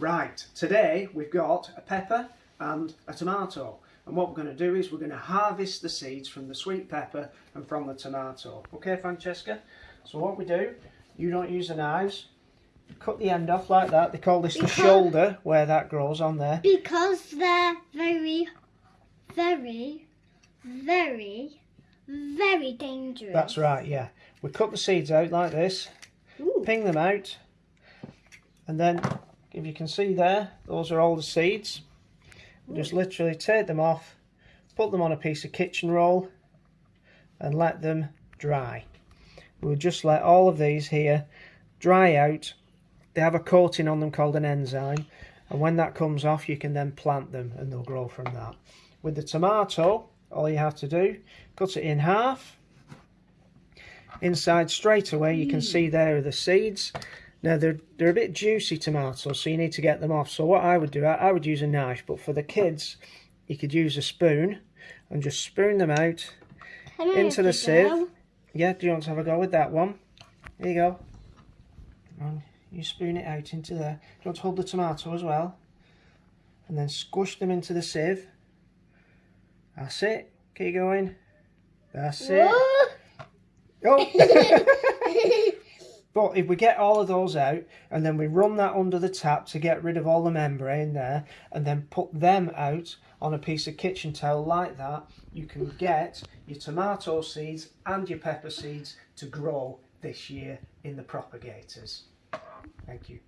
Right, today we've got a pepper and a tomato. And what we're going to do is we're going to harvest the seeds from the sweet pepper and from the tomato. Okay, Francesca? So what we do, you don't use the knives, cut the end off like that. They call this the shoulder, where that grows on there. Because they're very, very, very, very dangerous. That's right, yeah. We cut the seeds out like this, Ooh. ping them out, and then, if you can see there, those are all the seeds. Just literally take them off, put them on a piece of kitchen roll, and let them dry. We'll just let all of these here dry out. They have a coating on them called an enzyme, and when that comes off, you can then plant them and they'll grow from that. With the tomato, all you have to do, cut it in half. Inside straight away, you can see there are the seeds. Now they're they're a bit juicy tomatoes, so you need to get them off. So what I would do, I, I would use a knife, but for the kids, you could use a spoon and just spoon them out into the sieve. go? Yeah, do you want to have a go with that one? There you go. And you spoon it out into there. Do you want to hold the tomato as well? And then squish them into the sieve. That's it. Keep going. That's it. Whoa. Oh. but if we get all of those out and then we run that under the tap to get rid of all the membrane there and then put them out on a piece of kitchen towel like that, you can get your tomato seeds and your pepper seeds to grow this year in the propagators. Thank you.